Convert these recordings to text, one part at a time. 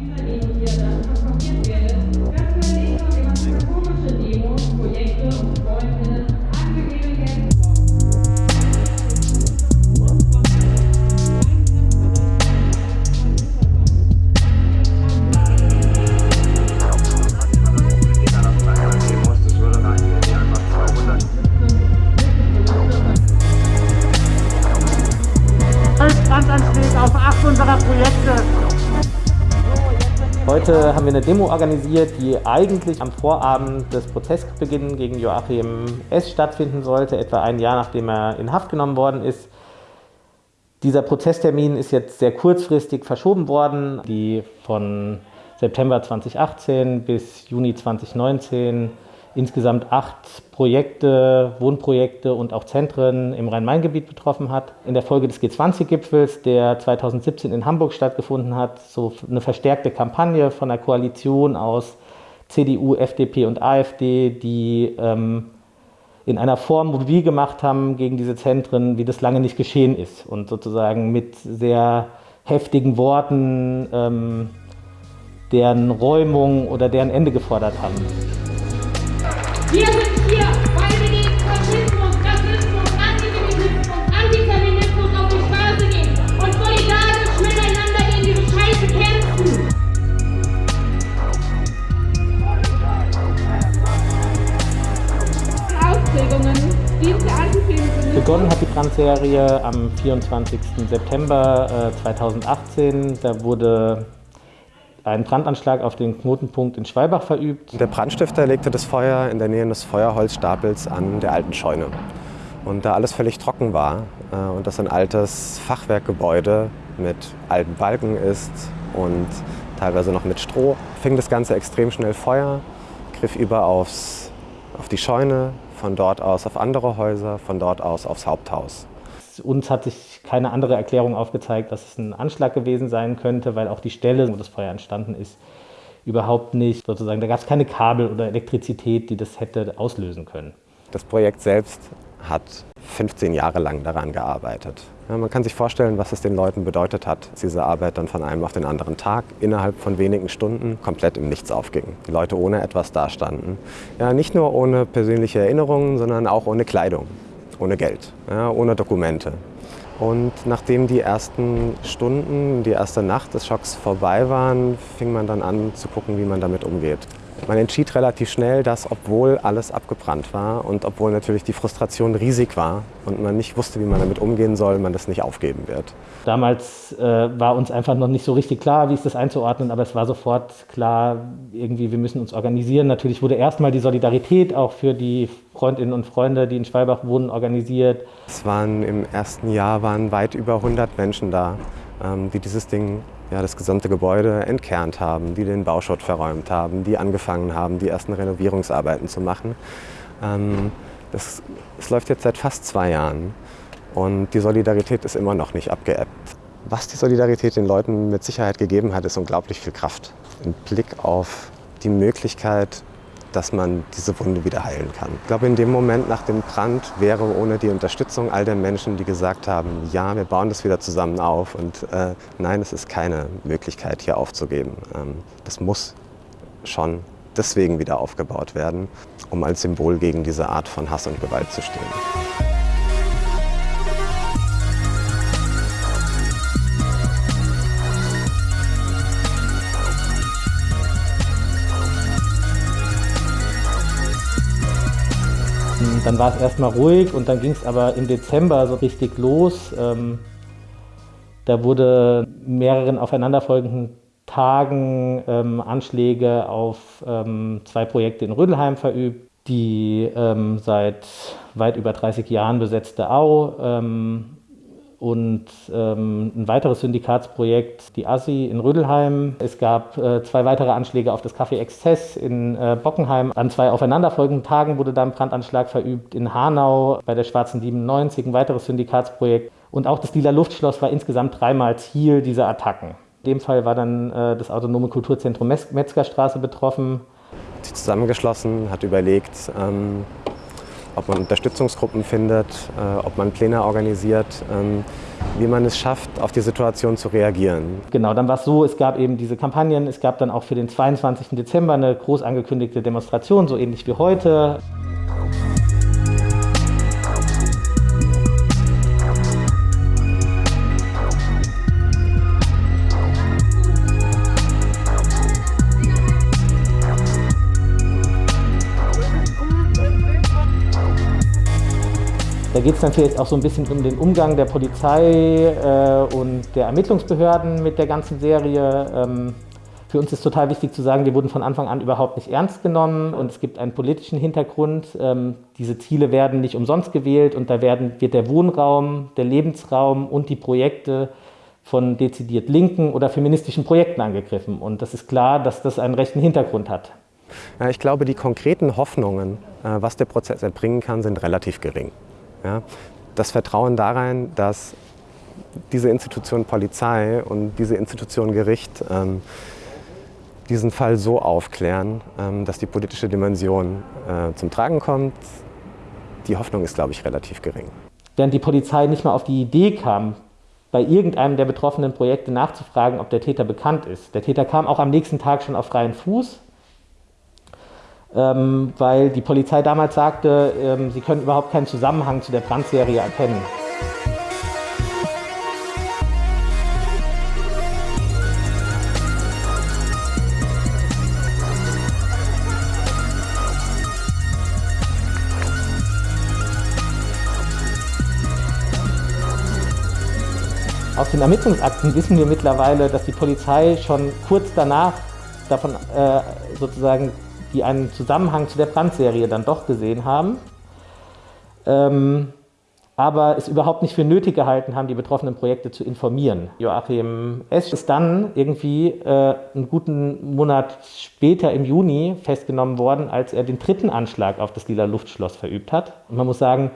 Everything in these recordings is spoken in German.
Nhưng mà thì giờ là không biết về Heute haben wir eine Demo organisiert, die eigentlich am Vorabend des Prozessbeginns gegen Joachim S. stattfinden sollte, etwa ein Jahr nachdem er in Haft genommen worden ist. Dieser Prozesstermin ist jetzt sehr kurzfristig verschoben worden. Die von September 2018 bis Juni 2019 insgesamt acht Projekte, Wohnprojekte und auch Zentren im Rhein-Main-Gebiet betroffen hat. In der Folge des G20-Gipfels, der 2017 in Hamburg stattgefunden hat, so eine verstärkte Kampagne von der Koalition aus CDU, FDP und AfD, die ähm, in einer Form mobil gemacht haben gegen diese Zentren, wie das lange nicht geschehen ist und sozusagen mit sehr heftigen Worten ähm, deren Räumung oder deren Ende gefordert haben. Wir sind hier, weil wir gegen Faschismus, Rassismus, Antisemitismus, Antifeminismus auf die Straße gehen und solidarisch miteinander gegen diese Scheiße kämpfen. Ausprägungen dieser Antisemitismus. Begonnen hat die Brandserie am 24. September äh, 2018. Da wurde ein Brandanschlag auf den Knotenpunkt in Schwalbach verübt. Der Brandstifter legte das Feuer in der Nähe des Feuerholzstapels an der alten Scheune. Und da alles völlig trocken war äh, und das ein altes Fachwerkgebäude mit alten Balken ist und teilweise noch mit Stroh, fing das Ganze extrem schnell Feuer, griff über aufs, auf die Scheune, von dort aus auf andere Häuser, von dort aus aufs Haupthaus. Uns hat sich keine andere Erklärung aufgezeigt, dass es ein Anschlag gewesen sein könnte, weil auch die Stelle, wo das Feuer entstanden ist, überhaupt nicht sozusagen, da gab es keine Kabel oder Elektrizität, die das hätte auslösen können. Das Projekt selbst hat 15 Jahre lang daran gearbeitet. Ja, man kann sich vorstellen, was es den Leuten bedeutet hat, dass diese Arbeit dann von einem auf den anderen Tag innerhalb von wenigen Stunden komplett im Nichts aufging. Die Leute ohne etwas dastanden. Ja, nicht nur ohne persönliche Erinnerungen, sondern auch ohne Kleidung ohne Geld, ja, ohne Dokumente. Und nachdem die ersten Stunden, die erste Nacht des Schocks vorbei waren, fing man dann an zu gucken, wie man damit umgeht. Man entschied relativ schnell, dass obwohl alles abgebrannt war und obwohl natürlich die Frustration riesig war und man nicht wusste, wie man damit umgehen soll, man das nicht aufgeben wird. Damals äh, war uns einfach noch nicht so richtig klar, wie ist das einzuordnen, aber es war sofort klar, irgendwie wir müssen uns organisieren. Natürlich wurde erstmal die Solidarität auch für die Freundinnen und Freunde, die in Schwalbach wohnen, organisiert. Es waren im ersten Jahr waren weit über 100 Menschen da, ähm, die dieses Ding ja, das gesamte Gebäude entkernt haben, die den Bauschutt verräumt haben, die angefangen haben, die ersten Renovierungsarbeiten zu machen. Ähm, das, das läuft jetzt seit fast zwei Jahren und die Solidarität ist immer noch nicht abgeebbt. Was die Solidarität den Leuten mit Sicherheit gegeben hat, ist unglaublich viel Kraft. Ein Blick auf die Möglichkeit, dass man diese Wunde wieder heilen kann. Ich glaube, in dem Moment nach dem Brand wäre ohne die Unterstützung all der Menschen, die gesagt haben, ja, wir bauen das wieder zusammen auf und äh, nein, es ist keine Möglichkeit, hier aufzugeben. Ähm, das muss schon deswegen wieder aufgebaut werden, um als Symbol gegen diese Art von Hass und Gewalt zu stehen. Dann war es erstmal ruhig und dann ging es aber im Dezember so richtig los. Ähm, da wurde mehreren aufeinanderfolgenden Tagen ähm, Anschläge auf ähm, zwei Projekte in Rödelheim verübt. Die ähm, seit weit über 30 Jahren besetzte Au ähm, und ähm, ein weiteres Syndikatsprojekt, die ASSI in Rödelheim. Es gab äh, zwei weitere Anschläge auf das Café Exzess in äh, Bockenheim. An zwei aufeinanderfolgenden Tagen wurde dann ein Brandanschlag verübt in Hanau bei der Schwarzen 97, ein weiteres Syndikatsprojekt. Und auch das Lila Luftschloss war insgesamt dreimal Ziel dieser Attacken. In dem Fall war dann äh, das Autonome Kulturzentrum Metzgerstraße betroffen. Sich zusammengeschlossen, hat überlegt, ähm ob man Unterstützungsgruppen findet, äh, ob man Pläne organisiert, ähm, wie man es schafft, auf die Situation zu reagieren. Genau, dann war es so, es gab eben diese Kampagnen, es gab dann auch für den 22. Dezember eine groß angekündigte Demonstration, so ähnlich wie heute. Da geht es vielleicht auch so ein bisschen um den Umgang der Polizei äh, und der Ermittlungsbehörden mit der ganzen Serie. Ähm, für uns ist total wichtig zu sagen, wir wurden von Anfang an überhaupt nicht ernst genommen und es gibt einen politischen Hintergrund. Ähm, diese Ziele werden nicht umsonst gewählt und da werden, wird der Wohnraum, der Lebensraum und die Projekte von dezidiert linken oder feministischen Projekten angegriffen. Und das ist klar, dass das einen rechten Hintergrund hat. Ich glaube, die konkreten Hoffnungen, äh, was der Prozess erbringen kann, sind relativ gering. Ja? Das Vertrauen darein, dass diese Institution Polizei und diese Institution Gericht ähm, diesen Fall so aufklären, ähm, dass die politische Dimension äh, zum Tragen kommt, die Hoffnung ist, glaube ich, relativ gering. Während die Polizei nicht mal auf die Idee kam, bei irgendeinem der betroffenen Projekte nachzufragen, ob der Täter bekannt ist. Der Täter kam auch am nächsten Tag schon auf freien Fuß, ähm, weil die Polizei damals sagte, ähm, sie können überhaupt keinen Zusammenhang zu der Brandserie erkennen. Aus den Ermittlungsakten wissen wir mittlerweile, dass die Polizei schon kurz danach davon äh, sozusagen die einen Zusammenhang zu der Brandserie dann doch gesehen haben, ähm, aber es überhaupt nicht für nötig gehalten haben, die betroffenen Projekte zu informieren. Joachim S. ist dann irgendwie äh, einen guten Monat später im Juni festgenommen worden, als er den dritten Anschlag auf das Lila Luftschloss verübt hat. Und man muss sagen,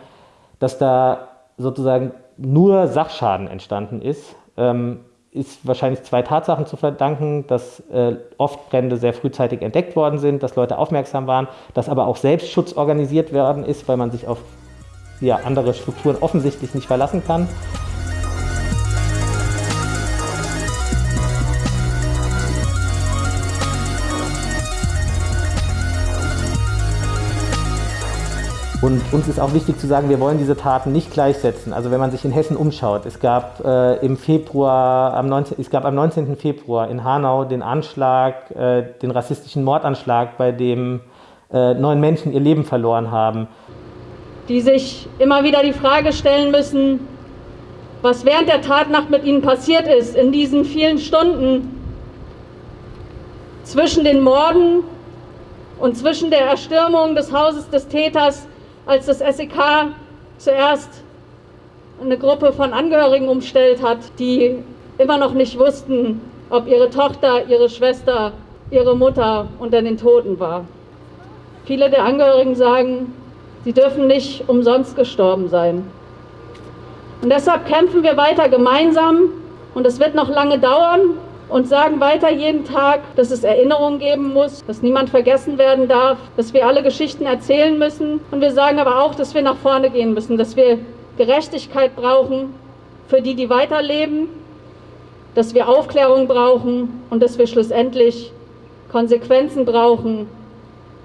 dass da sozusagen nur Sachschaden entstanden ist. Ähm, ist wahrscheinlich zwei Tatsachen zu verdanken, dass äh, oft Brände sehr frühzeitig entdeckt worden sind, dass Leute aufmerksam waren, dass aber auch Selbstschutz organisiert worden ist, weil man sich auf ja, andere Strukturen offensichtlich nicht verlassen kann. Und uns ist auch wichtig zu sagen, wir wollen diese Taten nicht gleichsetzen. Also wenn man sich in Hessen umschaut, es gab äh, im Februar, am 19, es gab am 19. Februar in Hanau den Anschlag, äh, den rassistischen Mordanschlag, bei dem äh, neun Menschen ihr Leben verloren haben. Die sich immer wieder die Frage stellen müssen, was während der Tatnacht mit ihnen passiert ist, in diesen vielen Stunden zwischen den Morden und zwischen der Erstürmung des Hauses des Täters als das SEK zuerst eine Gruppe von Angehörigen umstellt hat, die immer noch nicht wussten, ob ihre Tochter, ihre Schwester, ihre Mutter unter den Toten war. Viele der Angehörigen sagen, sie dürfen nicht umsonst gestorben sein. Und deshalb kämpfen wir weiter gemeinsam und es wird noch lange dauern, und sagen weiter jeden Tag, dass es Erinnerungen geben muss, dass niemand vergessen werden darf, dass wir alle Geschichten erzählen müssen. Und wir sagen aber auch, dass wir nach vorne gehen müssen, dass wir Gerechtigkeit brauchen für die, die weiterleben, dass wir Aufklärung brauchen und dass wir schlussendlich Konsequenzen brauchen,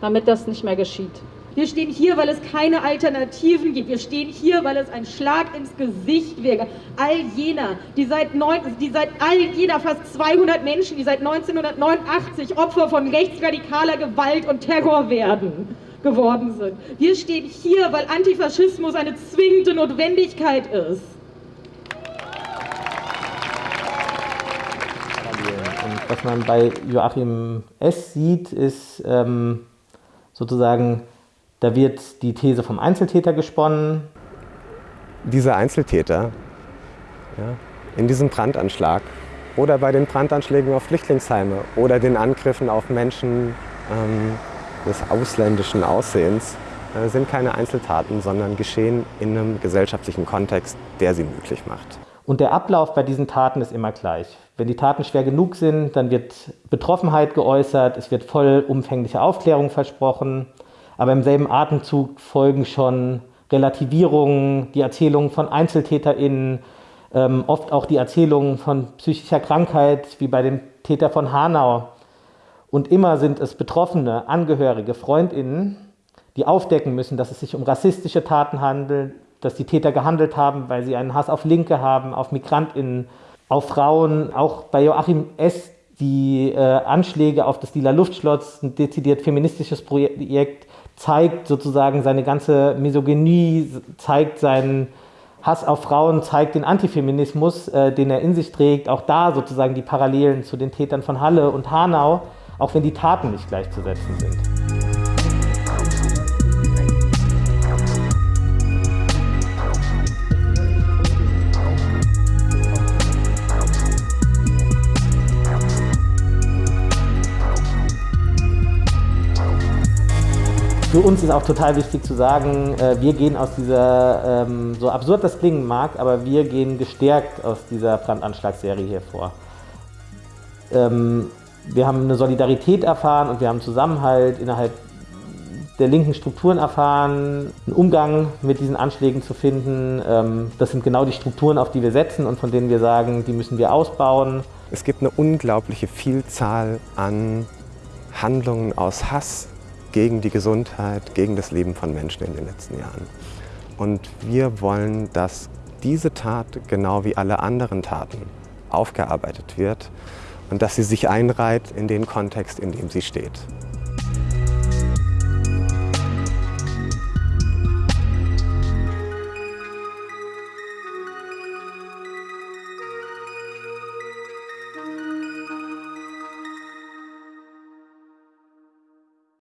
damit das nicht mehr geschieht. Wir stehen hier, weil es keine Alternativen gibt. Wir stehen hier, weil es ein Schlag ins Gesicht wäre. All jener, die seit, neun, die seit all jener fast 200 Menschen, die seit 1989 Opfer von rechtsradikaler Gewalt und Terror werden, geworden sind. Wir stehen hier, weil Antifaschismus eine zwingende Notwendigkeit ist. Und was man bei Joachim S. sieht, ist ähm, sozusagen da wird die These vom Einzeltäter gesponnen. Diese Einzeltäter ja, in diesem Brandanschlag oder bei den Brandanschlägen auf Flüchtlingsheime oder den Angriffen auf Menschen ähm, des ausländischen Aussehens äh, sind keine Einzeltaten, sondern geschehen in einem gesellschaftlichen Kontext, der sie möglich macht. Und der Ablauf bei diesen Taten ist immer gleich. Wenn die Taten schwer genug sind, dann wird Betroffenheit geäußert, es wird vollumfängliche Aufklärung versprochen. Aber im selben Atemzug folgen schon Relativierungen, die Erzählungen von EinzeltäterInnen, ähm, oft auch die Erzählungen von psychischer Krankheit, wie bei dem Täter von Hanau. Und immer sind es Betroffene, Angehörige, FreundInnen, die aufdecken müssen, dass es sich um rassistische Taten handelt, dass die Täter gehandelt haben, weil sie einen Hass auf Linke haben, auf MigrantInnen, auf Frauen. Auch bei Joachim S. die äh, Anschläge auf das Lila Luftschloss, ein dezidiert feministisches Projekt, zeigt sozusagen seine ganze Misogynie, zeigt seinen Hass auf Frauen, zeigt den Antifeminismus, äh, den er in sich trägt. Auch da sozusagen die Parallelen zu den Tätern von Halle und Hanau, auch wenn die Taten nicht gleichzusetzen sind. Für uns ist auch total wichtig zu sagen, äh, wir gehen aus dieser, ähm, so absurd das klingen mag, aber wir gehen gestärkt aus dieser Brandanschlagsserie hier vor. Ähm, wir haben eine Solidarität erfahren und wir haben Zusammenhalt innerhalb der linken Strukturen erfahren, einen Umgang mit diesen Anschlägen zu finden. Ähm, das sind genau die Strukturen, auf die wir setzen und von denen wir sagen, die müssen wir ausbauen. Es gibt eine unglaubliche Vielzahl an Handlungen aus Hass, gegen die Gesundheit, gegen das Leben von Menschen in den letzten Jahren. Und wir wollen, dass diese Tat genau wie alle anderen Taten aufgearbeitet wird und dass sie sich einreiht in den Kontext, in dem sie steht.